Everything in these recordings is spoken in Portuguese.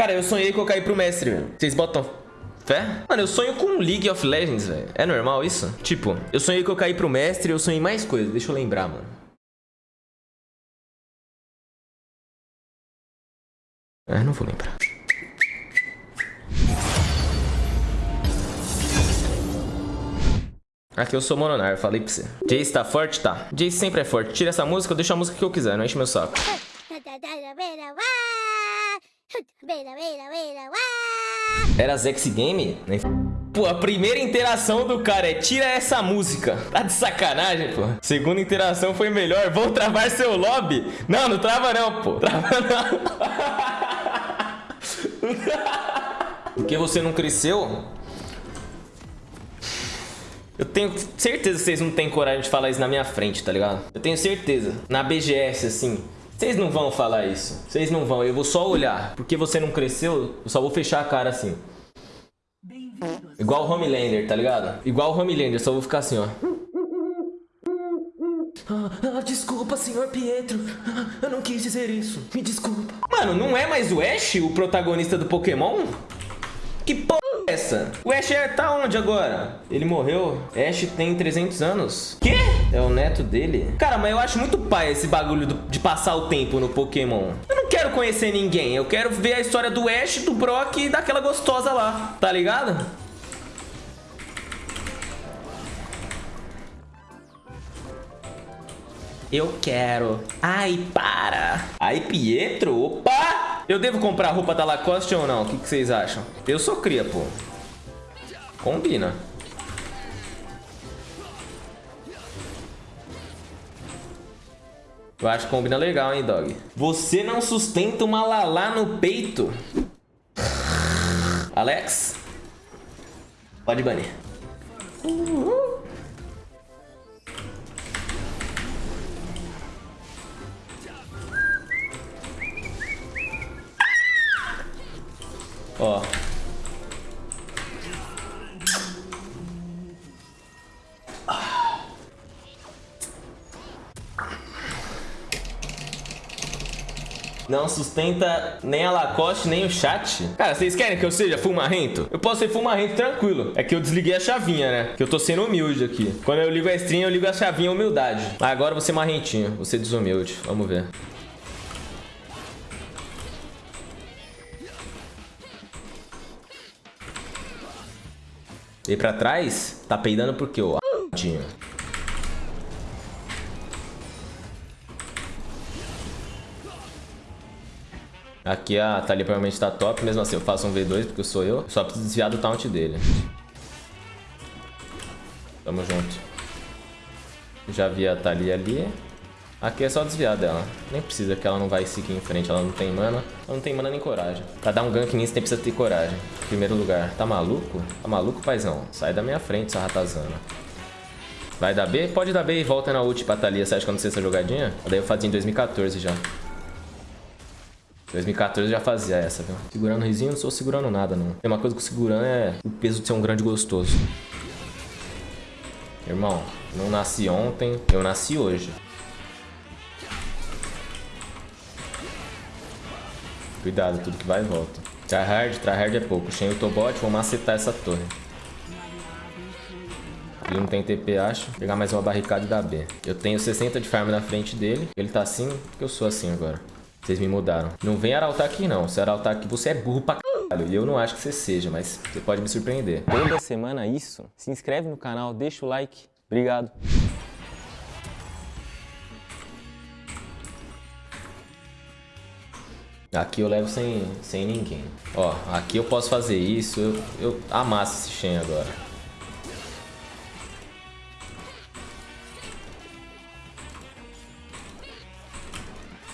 Cara, eu sonhei que eu caí pro mestre, velho. Vocês botam fé? Mano, eu sonho com League of Legends, velho. É normal isso? Tipo, eu sonhei que eu caí pro mestre eu sonhei mais coisas. Deixa eu lembrar, mano. É, não vou lembrar. Aqui eu sou Mononar, falei pra você. Jace tá forte? Tá. Jace sempre é forte. Tira essa música, eu deixo a música que eu quiser, não enche meu saco. Era Zex Game? Pô, a primeira interação do cara é tira essa música. Tá de sacanagem, pô. Segunda interação foi melhor. Vou travar seu lobby. Não, não trava não, pô. Trava não. Porque você não cresceu? Eu tenho certeza que vocês não têm coragem de falar isso na minha frente, tá ligado? Eu tenho certeza. Na BGS, assim, vocês não vão falar isso. Vocês não vão. Eu vou só olhar. Porque você não cresceu, eu só vou fechar a cara assim. Igual o Homelander, tá ligado? Igual o Homelander, só vou ficar assim, ó. Ah, ah, desculpa, senhor Pietro. Ah, eu não quis dizer isso. Me desculpa. Mano, não é mais o Ash o protagonista do Pokémon? Que porra essa? O Ash tá onde agora? Ele morreu? Ash tem 300 anos. Quê? É o neto dele? Cara, mas eu acho muito pai esse bagulho de passar o tempo no Pokémon. Eu não quero conhecer ninguém. Eu quero ver a história do Ash, do Brock e daquela gostosa lá. Tá ligado? Eu quero. Ai, para. Ai, Pietro. Opa! Eu devo comprar roupa da Lacoste ou não? O que, que vocês acham? Eu sou cria, pô. Combina. Eu acho que combina legal, hein, dog? Você não sustenta uma lalá no peito. Alex? Pode banir. Uhul. Ó. Não sustenta nem a Lacoste, nem o chat. Cara, vocês querem que eu seja fumarrento? Eu posso ser fumarrento tranquilo. É que eu desliguei a chavinha, né? Que eu tô sendo humilde aqui. Quando eu ligo a stream, eu ligo a chavinha humildade. Agora você marrentinho. Você desumilde. Vamos ver. E pra trás, tá peidando por quê, ô a***dinho? Aqui a Thalia provavelmente tá top, mesmo assim eu faço um V2 porque eu sou eu. Só preciso desviar do taunt dele. Tamo junto. Já vi a Thalia ali. Aqui é só desviar dela. Nem precisa, que ela não vai seguir em frente. Ela não tem mana. Ela não tem mana nem coragem. Pra dar um gank nisso, tem precisa ter coragem. Primeiro lugar. Tá maluco? Tá maluco, paizão? Sai da minha frente, essa ratazana. Vai dar B? Pode dar B e volta na ult pra Thalia. Você acha que eu não sei essa jogadinha? Daí eu fazia em 2014 já. 2014 eu já fazia essa, viu? Segurando o risinho, não sou segurando nada, não. Tem uma coisa que segurando é o peso de ser um grande gostoso. Irmão, não nasci ontem, eu nasci hoje. Cuidado, tudo que vai e volta. Tryhard, tryhard é pouco. Shen e o Tobot vão macetar essa torre. Ele não tem TP, acho. Vou pegar mais uma barricada e dar B. Eu tenho 60 de farm na frente dele. Ele tá assim, porque eu sou assim agora. Vocês me mudaram. Não vem arautar aqui, não. Se arautar aqui, você é burro pra caralho. E eu não acho que você seja, mas você pode me surpreender. Toda semana isso. Se inscreve no canal, deixa o like. Obrigado. Aqui eu levo sem, sem ninguém. Ó, aqui eu posso fazer isso. Eu, eu amasso esse Shen agora.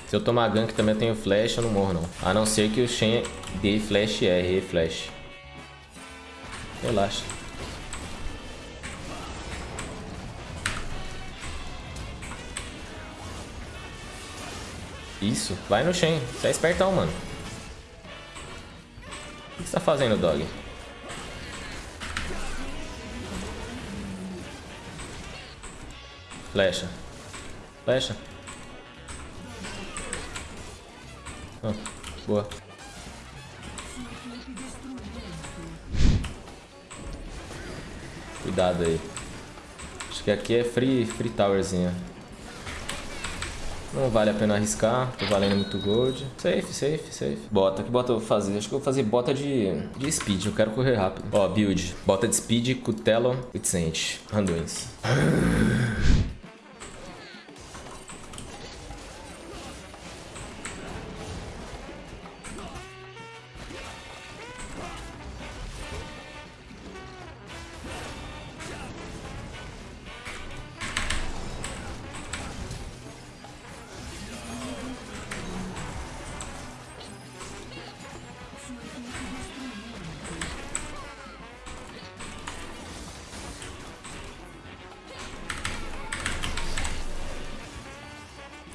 Se eu tomar gank também eu tenho flash, eu não morro não. A não ser que o Shen dê flash R, flash. Relaxa. Isso, vai no Shen. Você é espertão, mano. O que você tá fazendo, dog? Flecha. Flecha. Ah, boa. Cuidado aí. Acho que aqui é free, free towerzinha. Não vale a pena arriscar, tô valendo muito gold. Safe, safe, safe. Bota, que bota eu vou fazer? Acho que eu vou fazer bota de, de speed, eu quero correr rápido. Ó, build. Bota de speed, cutelo, Vincent. Randuins.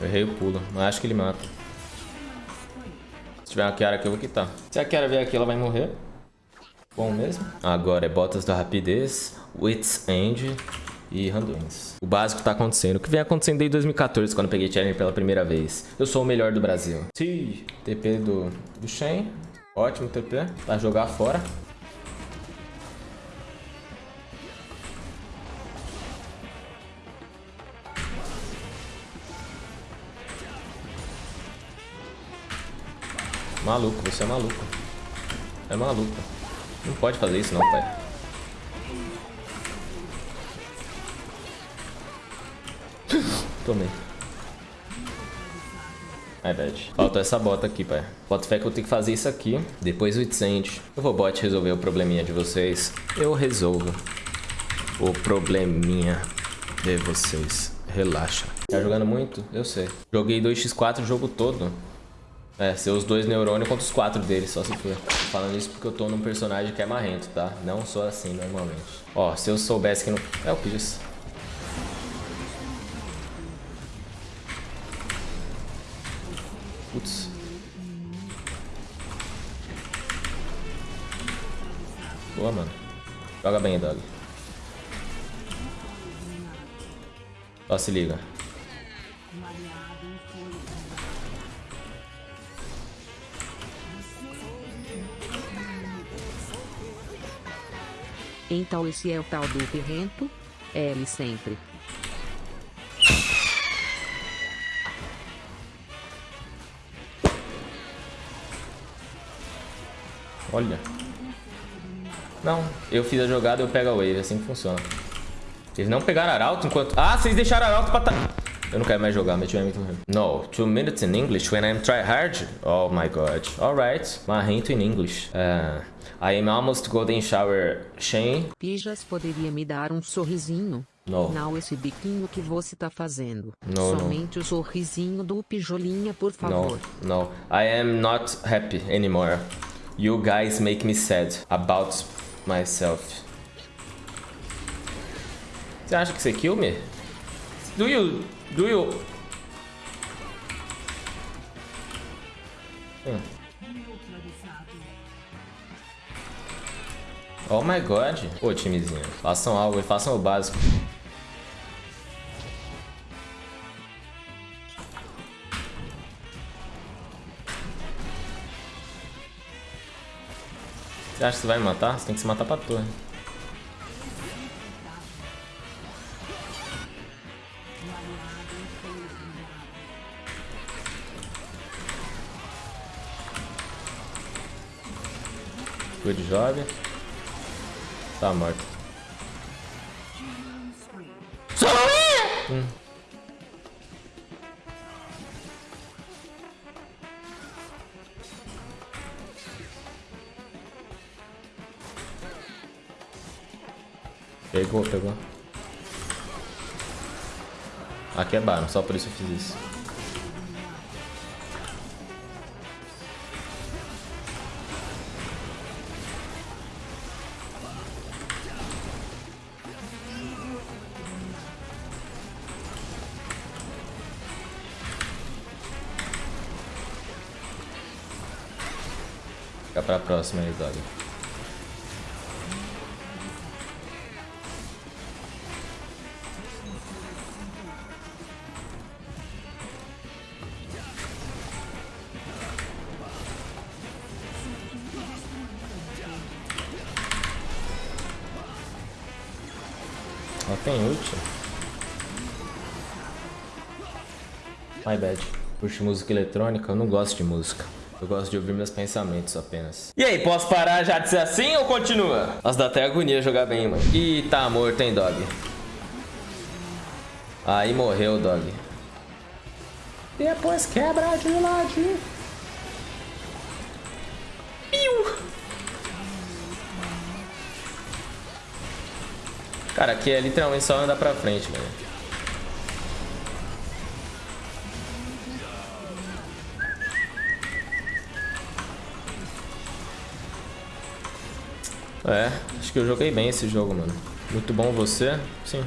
Errei o pulo, mas acho que ele mata. Se tiver uma Kiara aqui, eu vou quitar. Se a Kiara vier aqui, ela vai morrer. Bom mesmo. Agora é botas da rapidez, Wits End e Randoms. O básico tá acontecendo. O que vem acontecendo desde 2014, quando eu peguei Challenger pela primeira vez. Eu sou o melhor do Brasil. Sim. TP do, do Shen. Ótimo TP. Pra jogar fora. Maluco, você é maluco. É maluco. Não pode fazer isso não, pai. Tomei. É bad. Faltou essa bota aqui, pai. Bota fé que eu tenho que fazer isso aqui. Depois o Itsend. Eu vou bot resolver o probleminha de vocês. Eu resolvo o probleminha de vocês. Relaxa. Tá jogando muito? Eu sei. Joguei 2x4 o jogo todo. É, ser os dois neurônios contra os quatro deles, só se for. Falando isso porque eu tô num personagem que é marrento, tá? Não sou assim normalmente. Ó, se eu soubesse que não... É o Pidgeys. Putz. Boa, mano. Joga bem, Dog. Ó, se liga. Então esse é o tal do pirrento? É ele sempre. Olha. Não, eu fiz a jogada, eu pego a wave, assim que funciona. Eles não pegaram arauto enquanto... Ah, vocês deixaram arauto pra... Eu não quero mais jogar, meu time é muito ruim. No, two minutes in English when I'm try hard? Oh my god. Alright, marrento in English. Uh, I am almost golden shower Shane. Pijas poderia me dar um sorrisinho? No. Não esse biquinho que você tá fazendo. No, Somente o sorrisinho do pijolinha, por favor. No, no. I am not happy anymore. You guys make me sad about myself. Você acha que você kill me? Do you... Do you... Hum. Oh my god. Ô, timezinho. Façam algo e façam o básico. Você acha que você vai me matar? Você tem que se matar pra torre. Good job. Tá morto. Hum. Pegou, pegou. Aqui é Baron, só por isso eu fiz isso. Fica pra próxima aí, Dog. Ela tem ult. My bad. Puxa música eletrônica? Eu não gosto de música. Eu gosto de ouvir meus pensamentos apenas. E aí, posso parar já de ser assim ou continua? Nossa, dá até agonia jogar bem, mano. Ih, tá morto, hein, dog. Aí morreu, dog. Depois quebra de ladinho. Cara, aqui é literalmente só andar pra frente, velho. É, acho que eu joguei bem esse jogo, mano. Muito bom você? Sim.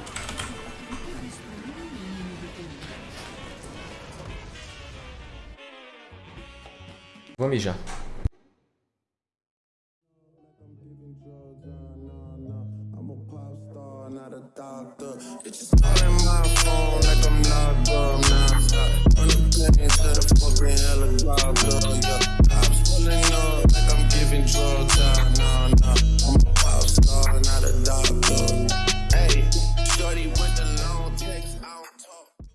Vou mijar. It's just calling my